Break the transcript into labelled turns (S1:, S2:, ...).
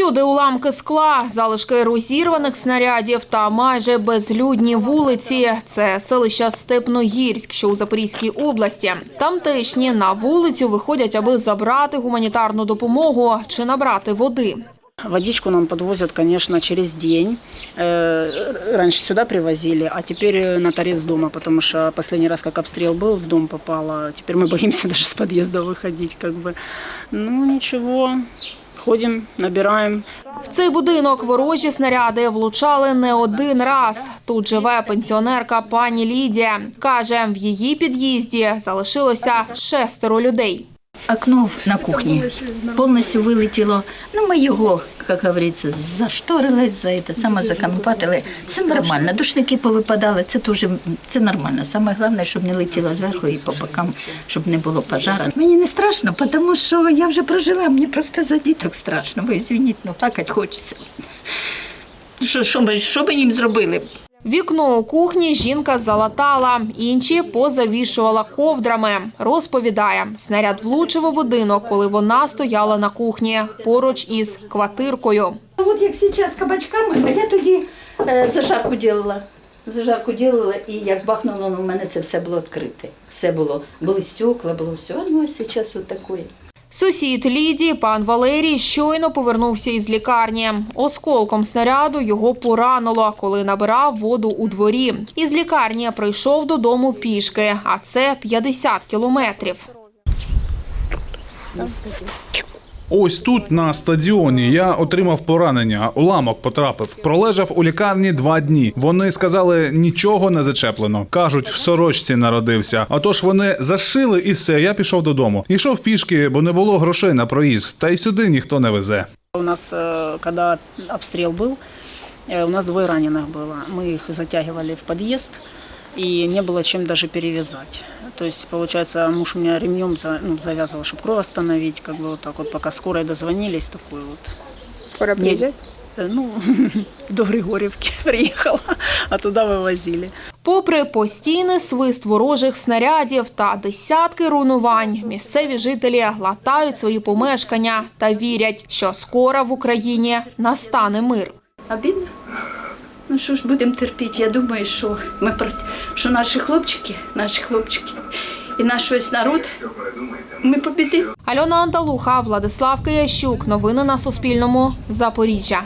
S1: Всюди уламки скла, залишки розірваних снарядів та майже безлюдні вулиці. Це селище Степногірськ, що у Запорізькій області. Тамтешні на вулицю виходять, аби забрати гуманітарну допомогу чи набрати води.
S2: Водичку нам подвозят, конечно, через день. Э, Раньше сюда привозили, а теперь э, на торец дома, потому что последний раз, как обстрел был, в дом попало. Теперь мы боимся даже с подъезда выходить, как бы. Ну, ничего, ходим, набираємо.
S1: В цей будинок ворожі снаряди влучали не один раз. Тут живе пенсіонерка пані Лідія. Каже, в її під'їзді залишилося шестеро людей.
S3: Окно на кухні повністю вилетіло. Ну, ми його, як говориться, зашторили, за це саме законопатили. Все нормально. Душники повипадали, це дуже це нормально. Саме головне, щоб не летіло зверху і по бокам, щоб не було пожару. Мені не страшно, тому що я вже прожила, мені просто за діток страшно. Ви звініть, ну плакати хочеться. Що, що, ми- що їм зробили?
S1: Вікно у кухні жінка залатала, інші позавішувала ковдрами. Розповідає, снаряд влучив у будинок, коли вона стояла на кухні поруч із квартиркою.
S3: От як зараз кабачками, а я тоді е, зажарку робила. Зажарку робила, і як бахнуло, ну, у мене це все було відкрите. Все було, були стекла, було все. Ну, а зараз от таке.
S1: Сусід Лідії, пан Валерій, щойно повернувся із лікарні. Осколком снаряду його поранило, коли набирав воду у дворі. Із лікарні прийшов додому пішки, а це 50 кілометрів.
S4: Ось тут на стадіоні я отримав поранення. Уламок потрапив. Пролежав у лікарні два дні. Вони сказали, нічого не зачеплено. кажуть, в сорочці народився. Отож вони зашили і все. Я пішов додому. Йшов пішки, бо не було грошей на проїзд. Та й сюди ніхто не везе.
S2: У нас, э, когда обстрел был, э, у нас двое раненых было. Мы их затягивали в подъезд, и не было чем даже перевязать. То есть, получается, муж у меня ремнем за- ну, завязывал, чтобы кровь остановить, как бы вот так вот, пока скорой дозвонились, такой вот.
S5: Скоро приезжать?
S2: Э, Ну, до Григорьевки приехала, а туда вывозили.
S1: Попри постійний свист ворожих снарядів та десятки руйнувань, місцеві жителі латають свої помешкання та вірять, що скоро в Україні настане мир.
S3: Обідно. Ну що ж, будемо терпіти. Я думаю, що ми що наші хлопчики, наші хлопчики і наш весь народ, ми побідимо.
S1: Альона Анталуха, Владислав Киящук. Новини на Суспільному. Запоріжжя.